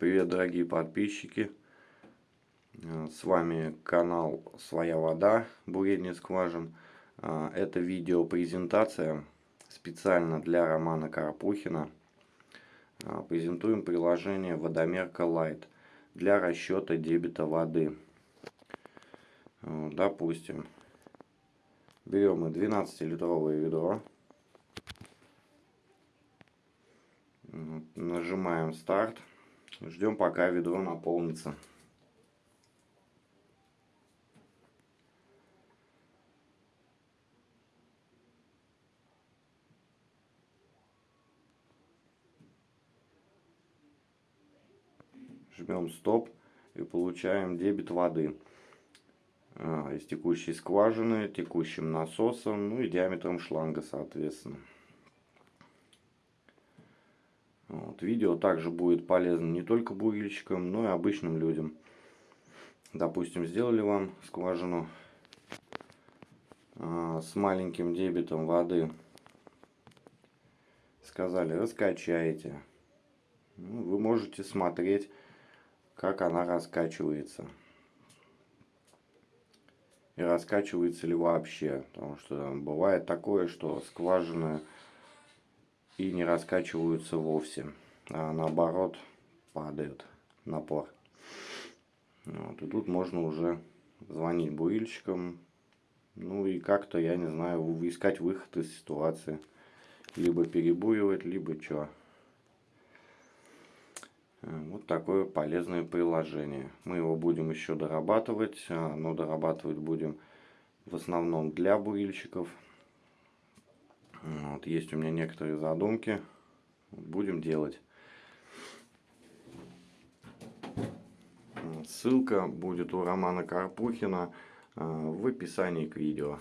Привет, дорогие подписчики! Э, с вами канал Своя Вода, бурение скважин. Э, это видео презентация специально для Романа Карпухина. Э, презентуем приложение Водомерка Light для расчета дебита воды. Допустим, берем мы 12-литровое ведро. Нажимаем старт. Ждем пока ведро наполнится. Жмем стоп и получаем дебет воды а, из текущей скважины, текущим насосом, ну и диаметром шланга, соответственно. Вот. Видео также будет полезно не только бурильщикам, но и обычным людям. Допустим, сделали вам скважину э, с маленьким дебетом воды. Сказали, раскачайте. Ну, вы можете смотреть, как она раскачивается. И раскачивается ли вообще. Потому что бывает такое, что скважины и не раскачиваются вовсе, а наоборот падает напор. Вот, и тут можно уже звонить бурильщикам, ну и как-то, я не знаю, искать выход из ситуации. Либо перебуривать, либо что. Вот такое полезное приложение. Мы его будем еще дорабатывать, а, но дорабатывать будем в основном для бурильщиков. Вот, есть у меня некоторые задумки. Будем делать. Ссылка будет у Романа Карпухина э, в описании к видео.